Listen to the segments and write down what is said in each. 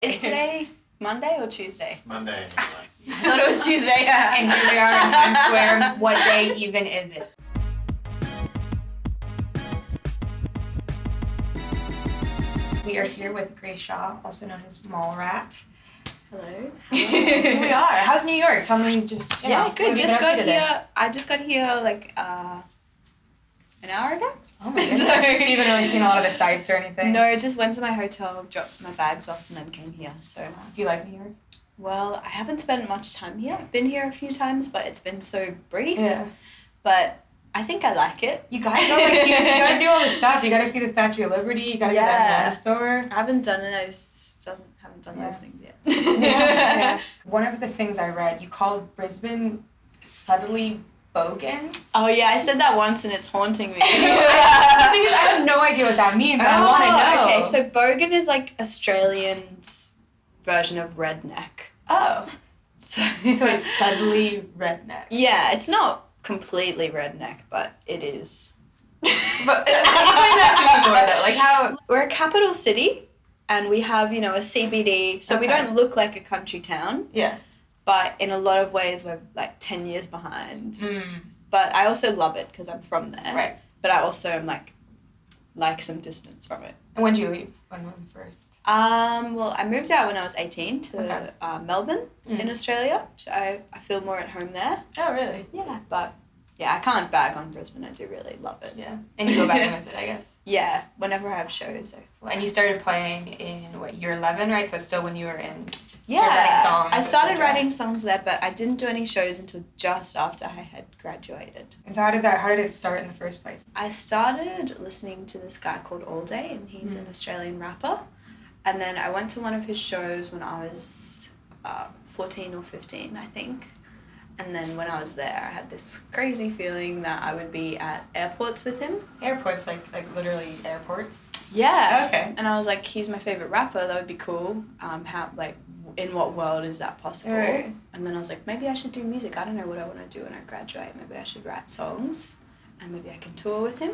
Is today Monday or Tuesday? Monday. I thought it was Tuesday. And here we are in Times Square. What day even is it? We are here with Grace Shaw, also known as Mallrat. Hello. Here we are. How's New York? Tell me just. you know, Yeah, good. Just got here. I just got here like uh, an hour ago. Oh my So- goodness. So you haven't really seen a lot of the sights or anything? No, just went to my hotel, dropped my bags off, and then came here. So, Do you like New York? well, I haven't spent much time here. I've been here a few times, but it's been so brief. Yeah. But I think I like it. You gotta go like see you gotta do all the stuff. You gotta see the Statue of Liberty. You gotta Yeah. go to that dinosaur. I haven't done those. Doesn't haven't done Yeah. those things yet. Yeah. One of the things I read, you called Brisbane subtly bogan. Oh yeah, I said that once and it's haunting me. the thing is, I have no idea what that means. I want to know. Oh, Okay, so bogan is like Australian's version of redneck. oh, So, so it's subtly redneck. yeah, it's not completely redneck, but it is. But uh, explain that to me more though. Like how? We're a capital city, and we have you know a CBD, so we don't look like a country town, Yeah. But in a lot of ways we're like ten years behind. Mm, But I also love it because I'm from there. right. But I also am like like some distance from it. And when did you leave? When was the first? Um, well, I moved out when I was 18 to Okay. uh, Melbourne Mm. in Australia. So I, I feel more at home there. Oh, really? Yeah, but yeah, I can't bag on Brisbane. I do really love it. Yeah. And you go back and visit, I guess. Yeah, whenever I have shows. I, And you started playing in what year eleven, right? So still when you were in. Yeah, writing songs, I started writing songs there, but I didn't do any shows until just after I had graduated. And so how did that? How did it start in the first place? I started listening to this guy called Allday, and he's Mm. an Australian rapper. And then I went to one of his shows when I was uh, 14 or 15, I think. And then when I was there, I had this crazy feeling that I would be at airports with him. Airports, like like literally airports. Yeah. Okay. And I was like, he's my favorite rapper. That would be cool. Um, how like in what world is that possible? Right. And then I was like, maybe I should do music. I don't know what I want to do when I graduate. Maybe I should write songs, and maybe I can tour with him.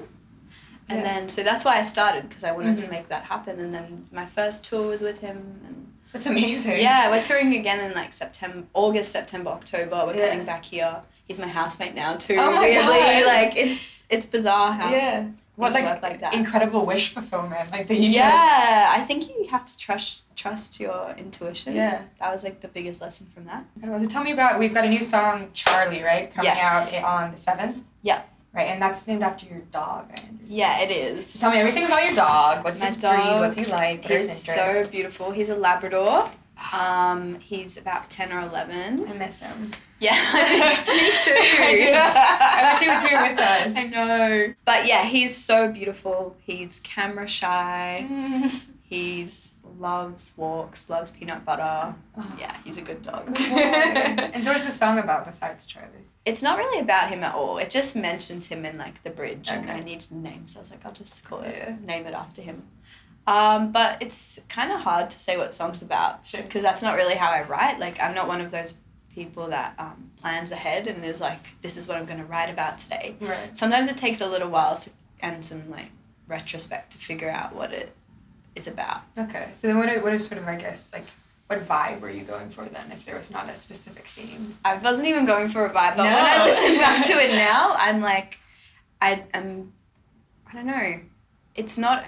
And Yeah. then so that's why I started because I wanted Mhm. to make that happen. And then my first tour was with him. And That's amazing. yeah, we're touring again in like September, August, September, October. We're Yeah. coming back here. He's my housemate now too. Oh my weirdly, God. like it's it's bizarre how Yeah. What like, work like that. incredible wish fulfillment? Like that you just. yeah, I think you have to trust trust your intuition. Yeah. That was like the biggest lesson from that. So tell me about. We've got a new song, Charlie, right, coming Yes. out on the seventh. Yeah. Right, and that's named after your dog. I. Yeah, it is So tell me everything about your dog. What's My his breed? dog, What's he like? What He's so beautiful. He's a Labrador. Um, he's about ten or eleven. I miss him. Yeah, me too. I do. I wish he was here with us. I know. But yeah, he's so beautiful. He's camera shy. He's loves walks, loves peanut butter. Oh. Yeah, he's a good dog. and so what's the song about besides Charlie? It's not really about him at all. It just mentions him in like the bridge, and I needed a name, so I was like, I'll just call Yeah. it, name it after him. Um, but it's kind of hard to say what song's about Sure. because that's not really how I write. Like, I'm not one of those people that um, plans ahead and is like, this is what I'm going to write about today. Right. Sometimes it takes a little while to and some like retrospect to figure out what it is about. Okay. So then what is, what is sort of I guess like what vibe were you going for then if there was not a specific theme? I wasn't even going for a vibe, but when I listen back to it now, I'm like, I am, I don't know. It's not.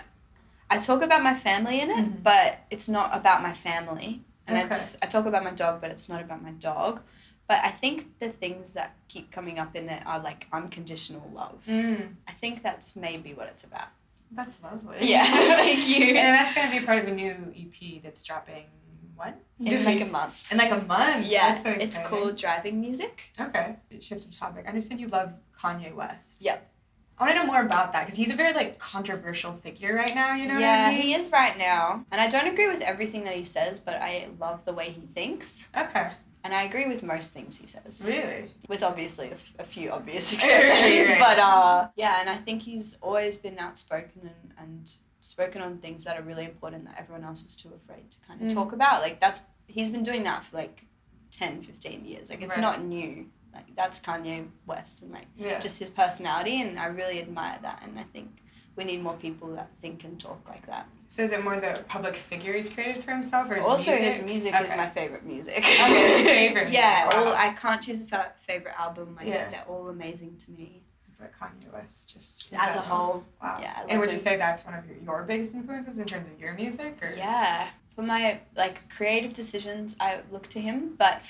I talk about my family in it, Mhm. but it's not about my family. And Okay. it's I talk about my dog, but it's not about my dog. But I think the things that keep coming up in it are like unconditional love. Mm. I think that's maybe what it's about. That's lovely. Yeah, thank you. And that's gonna be part of the new EP that's dropping what? In like a month. in like a month. Yeah, That's so it's called driving music. Okay. Shift of topic. I understand you love Kanye West. Yep. I want to know more about that because he's a very like controversial figure right now. You know yeah, I mean? he is right now. And I don't agree with everything that he says, but I love the way he thinks. Okay. And I agree with most things he says. Really? With obviously a, f- a few obvious exceptions. right. But uh, yeah, and I think he's always been outspoken and, and spoken on things that are really important that everyone else was too afraid to kind of Mm. talk about. Like, that's, he's been doing that for like 10, 15 years. Like, it's Right. not new. Like, that's Kanye West and like Yeah. just his personality. And I really admire that. And I think we need more people that think and talk like that. So is it more the public figure he's created for himself, or his also, music? his music is my favorite music. Okay, favorite yeah, music. all I can't choose a fa- favorite album. Like Yeah. they're all amazing to me But Kanye West just as a whole. Wow. Yeah, I and would you say that's one of your, your biggest influences in terms of your music, or Yeah, for my like creative decisions, I look to him. But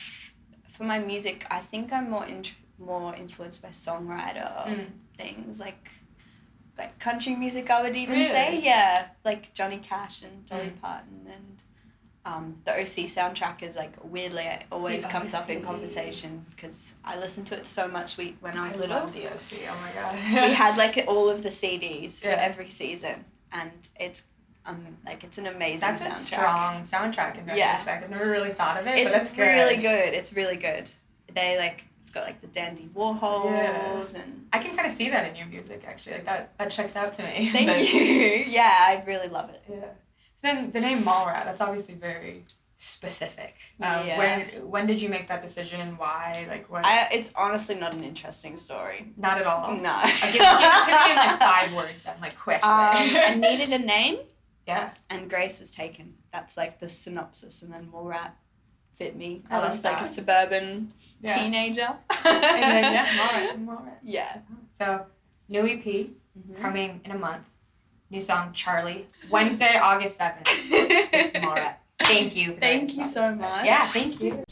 for my music, I think I'm more int- more influenced by songwriter Mm. things like like country music. I would even say yeah, like Johnny Cash and Dolly Mm. Parton and. Um, the OC soundtrack is like weirdly it always The comes up in conversation because I listened to it so much we, when I was I little. love the OC. Oh my god. we had like all of the CDs for Yeah. every season, and it's um like it's an amazing That's a soundtrack. strong soundtrack in Yeah. retrospect. I've never really thought of it, It's but that's good. really good. It's really good. They like it's got like the Dandy Warhols Yeah. and I can kind of see that in your music, actually. Like that, that checks out to me. thank But- you. Yeah, I really love it. Yeah. So then the name Mallrat, that's obviously very specific. Um, Yeah. When when did you make that decision? Why? Like what? I it's honestly not an interesting story. Not at all. No. Give, give it to me in like five words then, like quick. Um, I needed a name, yeah. and Grace was taken. That's like the synopsis, and then Mallrat fit me. I I, was like a suburban Yeah. teenager. And then yeah, Mallrat, Mallrat. Yeah. So new EP Mhm. coming in a month. New song Charlie. Wednesday, August seventh. It's Mallrat. Thank you. Thank you so much. Yeah, thank you.